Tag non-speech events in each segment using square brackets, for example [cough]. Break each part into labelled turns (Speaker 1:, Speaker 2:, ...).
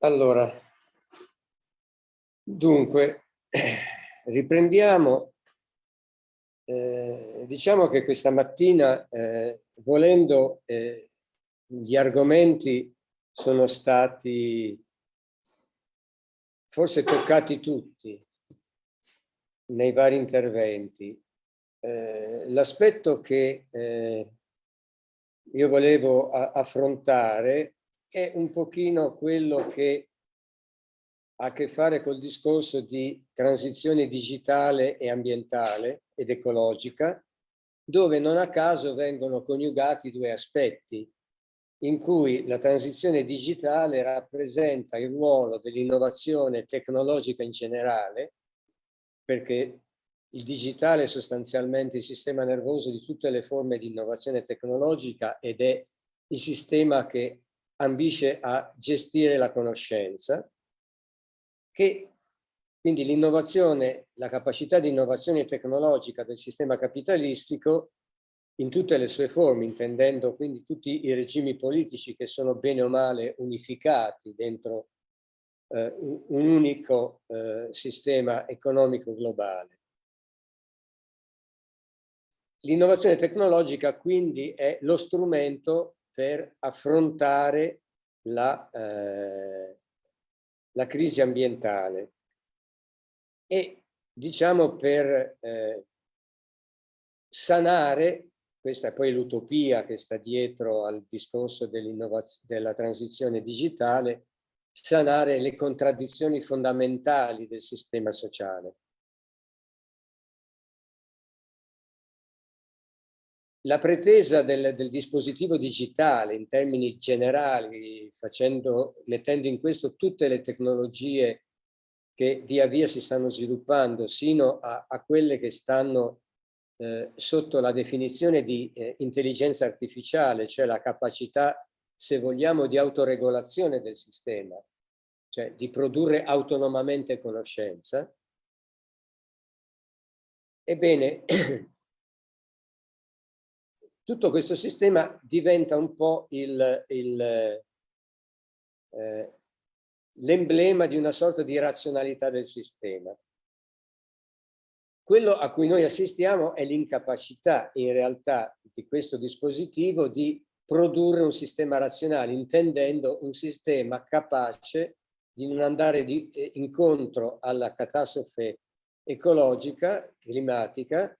Speaker 1: Allora, dunque, riprendiamo. Eh, diciamo che questa mattina, eh, volendo, eh, gli argomenti sono stati forse toccati tutti nei vari interventi. Eh, l'aspetto che eh, io volevo affrontare è un pochino quello che ha a che fare col discorso di transizione digitale e ambientale ed ecologica, dove non a caso vengono coniugati due aspetti, in cui la transizione digitale rappresenta il ruolo dell'innovazione tecnologica in generale, perché il digitale è sostanzialmente il sistema nervoso di tutte le forme di innovazione tecnologica ed è il sistema che ambisce a gestire la conoscenza, che quindi l'innovazione, la capacità di innovazione tecnologica del sistema capitalistico in tutte le sue forme, intendendo quindi tutti i regimi politici che sono bene o male unificati dentro eh, un, unico eh, sistema economico globale. L'innovazione tecnologica quindi è lo strumento per affrontare la, eh, la crisi ambientale e diciamo per eh, sanare, questa è poi l'utopia che sta dietro al discorso della transizione digitale, sanare le contraddizioni fondamentali del sistema sociale. La pretesa del, del, dispositivo digitale in termini generali, facendo, mettendo in questo tutte le tecnologie che via via si stanno sviluppando, sino a, a quelle che stanno eh, sotto la definizione di eh, intelligenza artificiale, cioè la capacità, se vogliamo, di autoregolazione del sistema, cioè di produrre autonomamente conoscenza. Ebbene, [clears throat] tutto questo sistema diventa un po' eh, l'emblema eh, di una sorta di razionalità del sistema. Quello a cui noi assistiamo è l'incapacità in realtà di questo dispositivo di produrre un sistema razionale, intendendo un sistema capace di non andare di, eh, incontro alla catastrofe ecologica, climatica,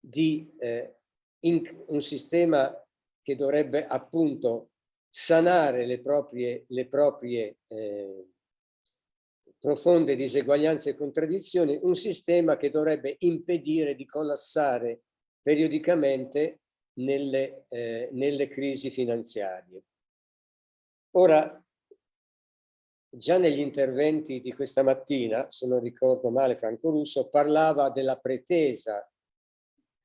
Speaker 1: di eh, un sistema che dovrebbe appunto sanare le proprie, le proprie eh, profonde diseguaglianze e contraddizioni, un sistema che dovrebbe impedire di collassare periodicamente nelle, eh, nelle crisi finanziarie. Ora, già negli interventi di questa mattina, se non ricordo male Franco Russo, parlava della pretesa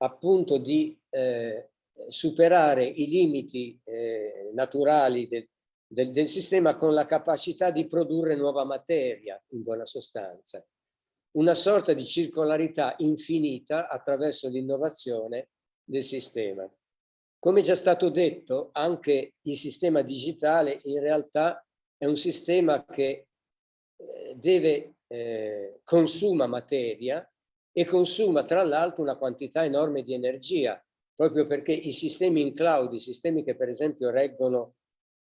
Speaker 1: appunto di eh, superare i limiti eh, naturali del, del, del, sistema con la capacità di produrre nuova materia, in buona sostanza. Una sorta di circolarità infinita attraverso l'innovazione del sistema. Come già stato detto, anche il sistema digitale in realtà è un sistema che eh, deve, eh, consuma materia, e consuma tra l'altro una quantità enorme di energia, proprio perché i sistemi in cloud, i sistemi che per esempio reggono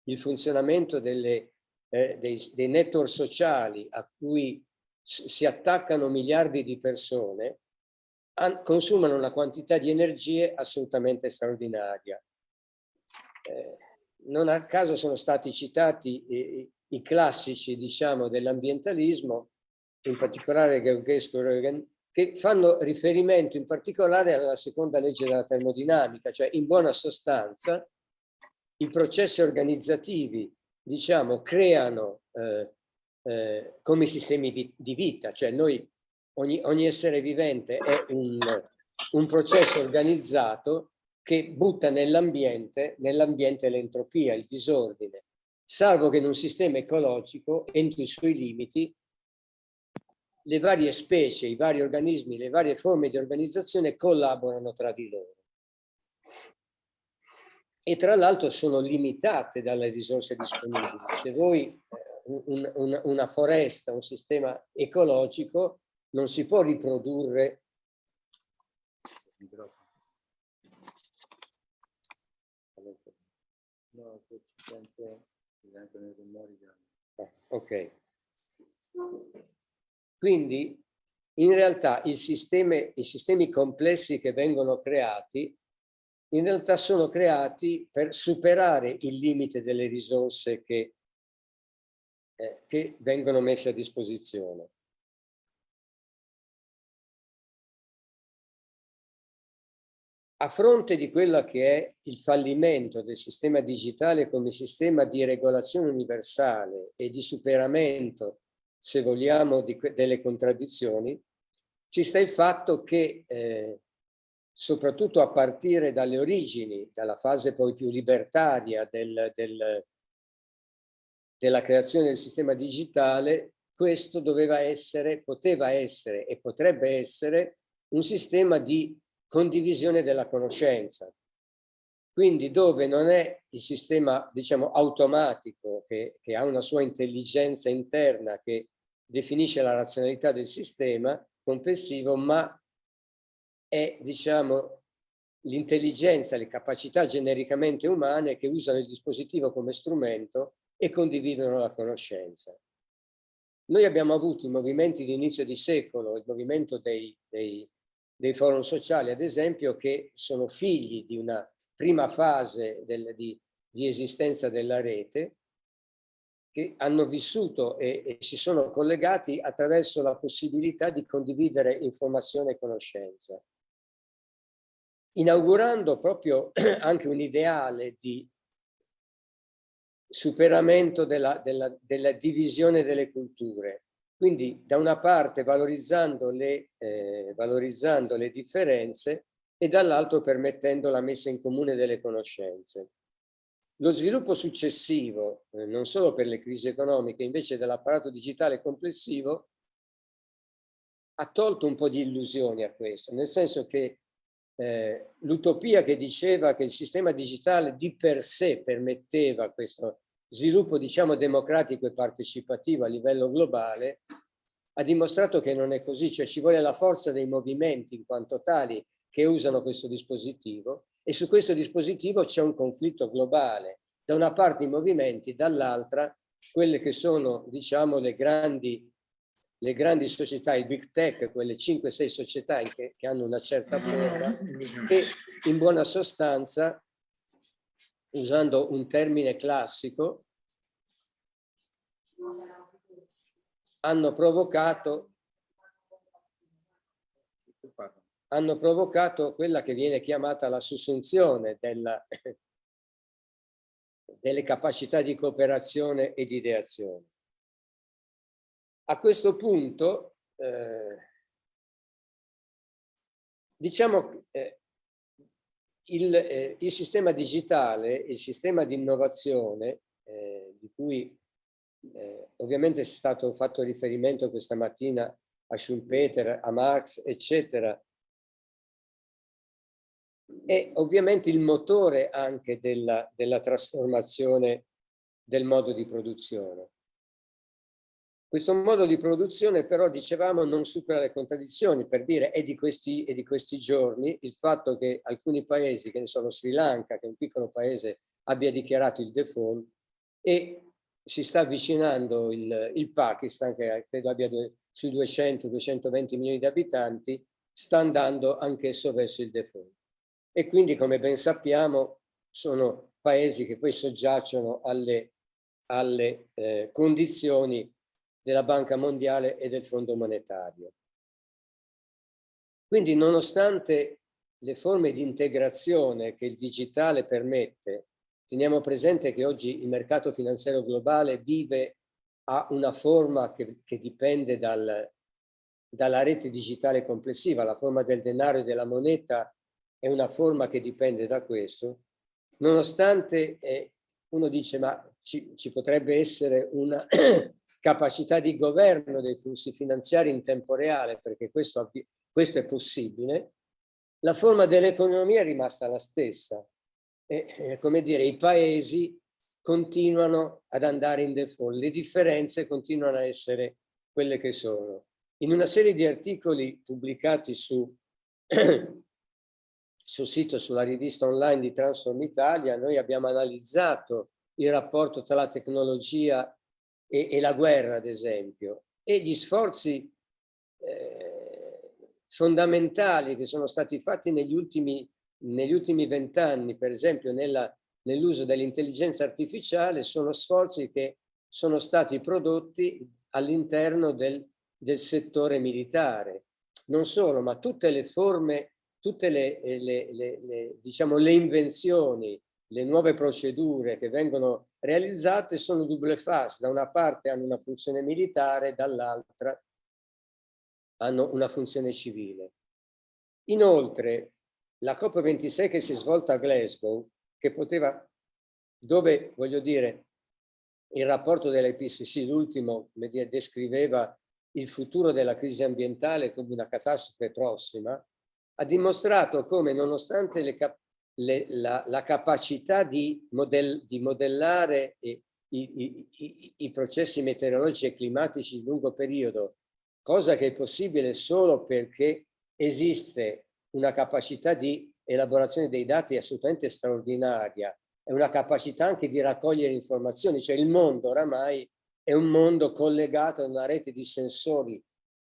Speaker 1: il funzionamento delle, eh, dei, dei network sociali a cui si attaccano miliardi di persone, consumano una quantità di energie assolutamente straordinaria. Eh, non a caso sono stati citati i, i classici diciamo, dell'ambientalismo, in particolare Georgescu che fanno riferimento in particolare alla seconda legge della termodinamica, cioè in buona sostanza i processi organizzativi, diciamo, creano eh, eh, come sistemi di, vita, cioè noi, ogni, ogni essere vivente è un, un processo organizzato che butta nell'ambiente nell l'entropia, il disordine, salvo che in un sistema ecologico, entro i suoi limiti, le varie specie, i vari organismi, le varie forme di organizzazione collaborano tra di loro. E tra l'altro sono limitate dalle risorse disponibili. Se voi, eh, un, un, una foresta, un sistema ecologico, non si può riprodurre ok. Quindi in realtà sistemi, i sistemi complessi che vengono creati in realtà sono creati per superare il limite delle risorse che, eh, che vengono messe a disposizione. A fronte di quello che è il fallimento del sistema digitale come sistema di regolazione universale e di superamento, se vogliamo, delle contraddizioni, ci sta il fatto che eh, soprattutto a partire dalle origini, dalla fase poi più libertaria del, del, della creazione del sistema digitale, questo doveva essere, poteva essere e potrebbe essere un sistema di condivisione della conoscenza. Quindi dove non è il sistema, diciamo, automatico che, che ha una sua intelligenza interna che definisce la razionalità del sistema complessivo, ma è, diciamo, l'intelligenza, le capacità genericamente umane che usano il dispositivo come strumento e condividono la conoscenza. Noi abbiamo avuto i movimenti di inizio di secolo, il movimento dei, dei dei forum sociali, ad esempio, che sono figli di una prima fase del, di, di, esistenza della rete, che hanno vissuto e, e, si sono collegati attraverso la possibilità di condividere informazione e conoscenza, inaugurando proprio [clears throat] anche un ideale di superamento della, della, della divisione delle culture, quindi da una parte valorizzando le, eh, valorizzando le differenze e dall'altro permettendo la messa in comune delle conoscenze. Lo sviluppo successivo, eh, non solo per le crisi economiche, invece dell'apparato digitale complessivo, ha tolto un po' di illusioni a questo, nel senso che eh, l'utopia che diceva che il sistema digitale di per sé permetteva questo sviluppo diciamo democratico e partecipativo a livello globale ha dimostrato che non è così, cioè ci vuole la forza dei movimenti in quanto tali che usano questo dispositivo e su questo dispositivo c'è un conflitto globale. Da una parte i movimenti, dall'altra quelle che sono diciamo le grandi, le grandi società, i big tech, quelle 5-6 società che, che hanno una certa forma e in buona sostanza usando un termine classico, hanno provocato, hanno provocato quella che viene chiamata la sussunzione della, [laughs] delle capacità di cooperazione e di ideazione. A questo punto, eh, diciamo, eh, il, eh, il, sistema digitale, il sistema di innovazione, eh, di cui eh, ovviamente è stato fatto riferimento questa mattina a Schumpeter, a Marx, eccetera, è ovviamente il motore anche della, della trasformazione del modo di produzione. Questo modo di produzione però, dicevamo, non supera le contraddizioni, per dire è di, questi, è di questi giorni il fatto che alcuni paesi, che ne sono Sri Lanka, che è un piccolo paese, abbia dichiarato il default e si sta avvicinando il, il Pakistan, che credo abbia due, sui 200-220 milioni di abitanti, sta andando anch'esso verso il default. E quindi, come ben sappiamo, sono paesi che poi soggiacciono alle, alle eh, condizioni della Banca Mondiale e del Fondo Monetario. Quindi nonostante le forme di integrazione che il digitale permette, teniamo presente che oggi il mercato finanziario globale vive a una forma che, che dipende dal, dalla rete digitale complessiva, la forma del denaro e della moneta è una forma che dipende da questo, nonostante eh, uno dice ma ci, ci potrebbe essere una [clears throat] capacità di governo dei flussi finanziari in tempo reale, perché questo, questo è possibile, la forma dell'economia è rimasta la stessa. E, come dire, i paesi continuano ad andare in default, le differenze continuano a essere quelle che sono. In una serie di articoli pubblicati su, [clears throat] sul sito, sulla rivista online di Transform Italia, noi abbiamo analizzato il rapporto tra la tecnologia e, e la guerra, ad esempio, e gli sforzi eh, fondamentali che sono stati fatti negli ultimi vent'anni, per esempio nell'uso dell'intelligenza artificiale, sono sforzi che sono stati prodotti all'interno del, del, settore militare. Non solo, ma tutte le forme, tutte le, le, le, le, diciamo, le invenzioni, le nuove procedure che vengono realizzate sono double face. Da una parte hanno una funzione militare, dall'altra hanno una funzione civile. Inoltre, la COP26 che si è svolta a Glasgow, che poteva, dove, voglio dire, il rapporto dell'IPCC, l'ultimo, descriveva il futuro della crisi ambientale come una catastrofe prossima, ha dimostrato come nonostante le le, la, la, capacità di, modell, di modellare i, i, i, i, processi meteorologici e climatici di lungo periodo, cosa che è possibile solo perché esiste una capacità di elaborazione dei dati assolutamente straordinaria e una capacità anche di raccogliere informazioni, cioè il mondo oramai è un mondo collegato a una rete di sensori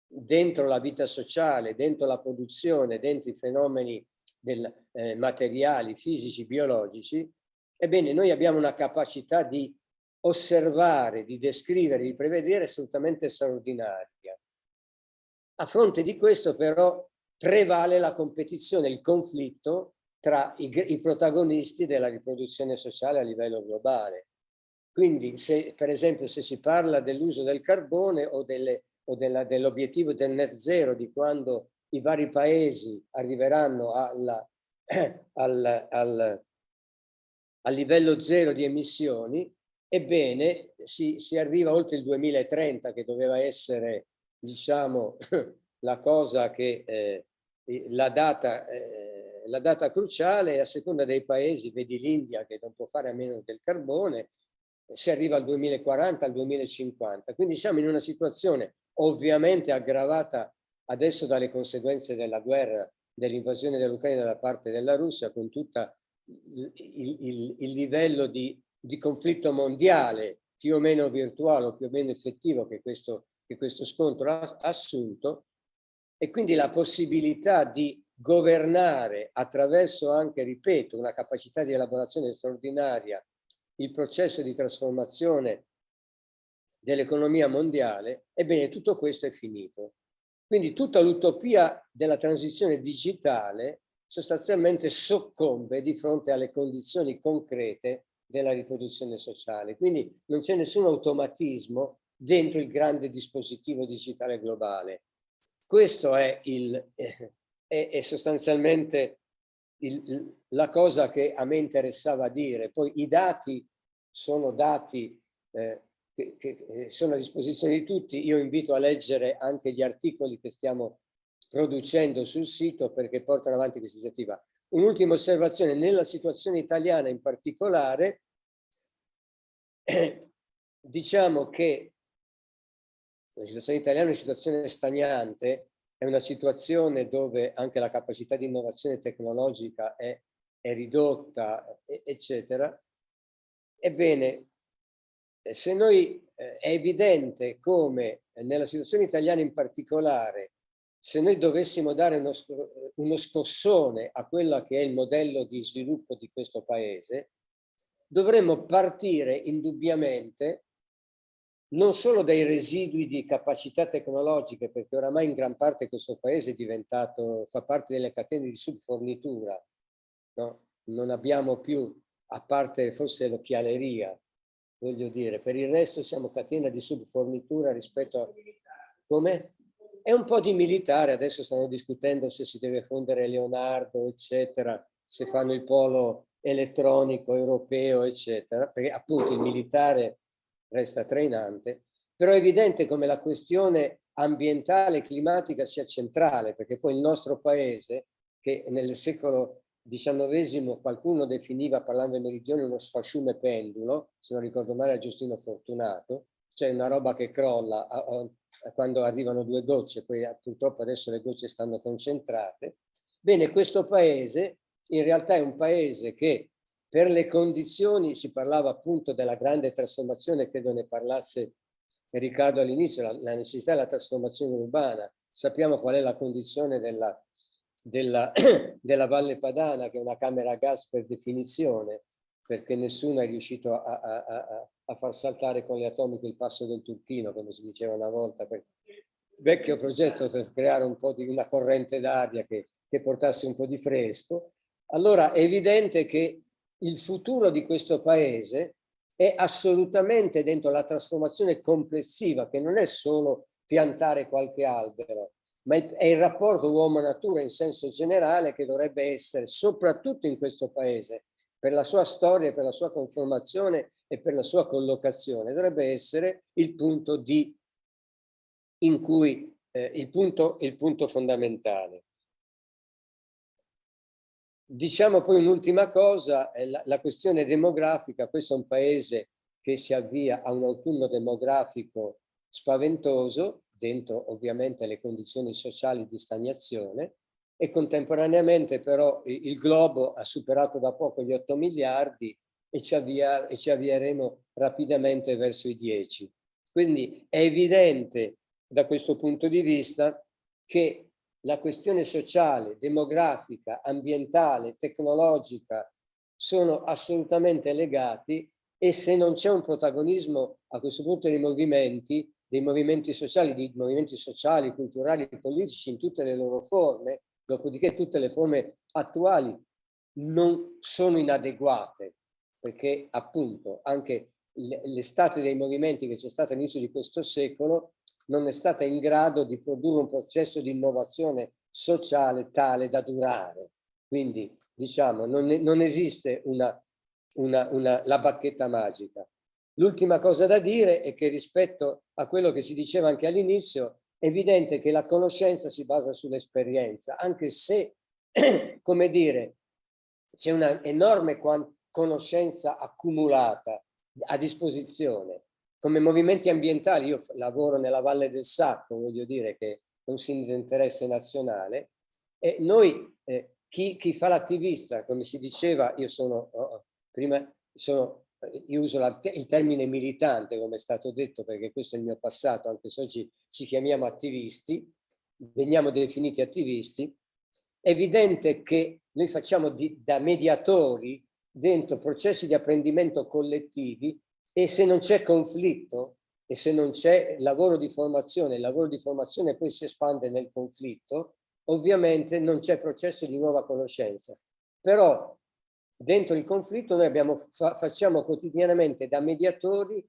Speaker 1: dentro la vita sociale, dentro la produzione, dentro i fenomeni del, eh, materiali, fisici, biologici, ebbene noi abbiamo una capacità di osservare, di descrivere, di prevedere assolutamente straordinaria. A fronte di questo però prevale la competizione, il conflitto tra i, i protagonisti della riproduzione sociale a livello globale. Quindi se per esempio se si parla dell'uso del carbone o, o dell'obiettivo del net zero di quando i vari paesi arriveranno alla, [clears throat] al, al, al livello zero di emissioni, ebbene si, si arriva oltre il 2030 che doveva essere diciamo [clears throat] la cosa che eh, la data, eh, la data cruciale a seconda dei paesi, vedi l'India che non può fare a meno del carbone, si arriva al 2040, al 2050. Quindi siamo in una situazione ovviamente aggravata adesso dalle conseguenze della guerra, dell'invasione dell'Ucraina da parte della Russia, con tutto il, il, il, livello di, di, conflitto mondiale più o meno virtuale o più o meno effettivo che questo, che questo scontro ha assunto, e quindi la possibilità di governare attraverso anche, ripeto, una capacità di elaborazione straordinaria il processo di trasformazione dell'economia mondiale, ebbene tutto questo è finito. Quindi tutta l'utopia della transizione digitale sostanzialmente soccombe di fronte alle condizioni concrete della riproduzione sociale. Quindi non c'è nessun automatismo dentro il grande dispositivo digitale globale. Questo è, il, è, è sostanzialmente il, la cosa che a me interessava dire. Poi i dati sono dati eh, che, che, sono a disposizione di tutti. Io invito a leggere anche gli articoli che stiamo producendo sul sito perché portano avanti questa iniziativa. Un'ultima osservazione, nella situazione italiana in particolare, eh, diciamo che la situazione italiana è una situazione stagnante, è una situazione dove anche la capacità di innovazione tecnologica è, è ridotta, eccetera. Ebbene, se noi eh, è evidente come nella situazione italiana in particolare, se noi dovessimo dare uno, uno scossone a quello che è il modello di sviluppo di questo paese, dovremmo partire indubbiamente non solo dai residui di capacità tecnologiche, perché oramai in gran parte questo paese è diventato, fa parte delle catene di subfornitura, no? non abbiamo più, a parte forse l'occhialeria, voglio dire, per il resto siamo catena di subfornitura rispetto a... Come? È un po' di militare, adesso stanno discutendo se si deve fondere Leonardo, eccetera, se fanno il polo elettronico europeo, eccetera, perché appunto il militare resta trainante, però è evidente come la questione ambientale e climatica sia centrale, perché poi il nostro paese, che nel secolo XIX qualcuno definiva, parlando del meridione, uno sfasciume pendulo, se non ricordo male a Giustino Fortunato, cioè una roba che crolla a, a, quando arrivano due gocce, poi purtroppo adesso le gocce stanno concentrate. Bene, questo paese in realtà è un paese che per le condizioni, si parlava appunto della grande trasformazione, credo ne parlasse Riccardo all'inizio, la, la necessità della trasformazione urbana, sappiamo qual è la condizione della, della, [clears throat] della Valle Padana, che è una camera a gas per definizione, perché nessuno è riuscito a, a, a, a far saltare con le atomiche il passo del Turchino, come si diceva una volta, per vecchio progetto per creare un po' di una corrente d'aria che, che portasse un po' di fresco. Allora è evidente che il futuro di questo paese è assolutamente dentro la trasformazione complessiva, che non è solo piantare qualche albero, ma è il rapporto uomo-natura in senso generale che dovrebbe essere, soprattutto in questo paese, per la sua storia, per la sua conformazione e per la sua collocazione, dovrebbe essere il punto, di, in cui, eh, il punto, il punto fondamentale. Diciamo poi un'ultima cosa, la, la questione demografica, questo è un paese che si avvia a un autunno demografico spaventoso, dentro ovviamente le condizioni sociali di stagnazione e contemporaneamente però il globo ha superato da poco gli 8 miliardi e ci, avvia, e ci avvieremo rapidamente verso i 10. Quindi è evidente da questo punto di vista che la questione sociale, demografica, ambientale, tecnologica sono assolutamente legati e se non c'è un protagonismo a questo punto dei movimenti, dei movimenti sociali, di movimenti sociali, culturali, politici in tutte le loro forme, dopodiché tutte le forme attuali non sono inadeguate, perché appunto anche l'estate dei movimenti che c'è stata all'inizio di questo secolo non è stata in grado di produrre un processo di innovazione sociale tale da durare. Quindi diciamo non, non esiste una, una, una, la bacchetta magica. L'ultima cosa da dire è che rispetto a quello che si diceva anche all'inizio, è evidente che la conoscenza si basa sull'esperienza, anche se, [clears throat] come dire, c'è una enorme conoscenza accumulata a disposizione. Come movimenti ambientali, io lavoro nella Valle del Sacco, voglio dire che è un sindaco di interesse nazionale, e noi, eh, chi, chi, fa l'attivista, come si diceva, io sono, oh, prima sono io uso la, il termine militante come è stato detto perché questo è il mio passato anche se oggi ci chiamiamo attivisti veniamo definiti attivisti. È evidente che noi facciamo di, da mediatori dentro processi di apprendimento collettivi e se non c'è conflitto e se non c'è lavoro di formazione il lavoro di formazione poi si espande nel conflitto ovviamente non c'è processo di nuova conoscenza. Però dentro il conflitto noi abbiamo, fa, facciamo quotidianamente da mediatori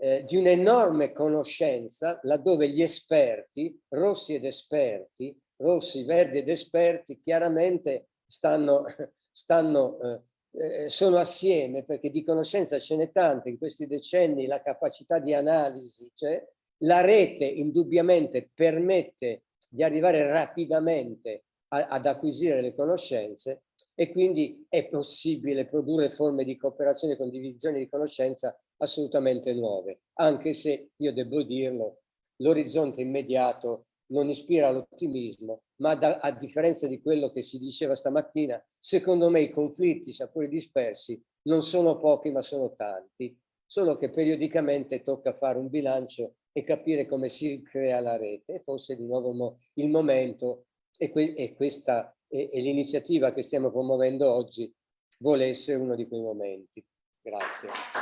Speaker 1: eh, di un'enorme conoscenza laddove gli esperti, rossi ed esperti, rossi, verdi ed esperti chiaramente stanno, [laughs] stanno eh, eh, sono assieme perché di conoscenza ce n'è tanta in questi decenni, la capacità di analisi, cioè la rete indubbiamente permette di arrivare rapidamente a, ad acquisire le conoscenze e quindi è possibile produrre forme di cooperazione e condivisione di conoscenza assolutamente nuove, anche se io devo dirlo, l'orizzonte immediato non ispira l'ottimismo, ma da, a differenza di quello che si diceva stamattina, secondo me i conflitti, seppur dispersi, non sono pochi ma sono tanti, solo che periodicamente tocca fare un bilancio e capire come si crea la rete, forse di nuovo il momento e, que e questa e, e l'iniziativa che stiamo promuovendo oggi vuole essere uno di quei momenti. Grazie.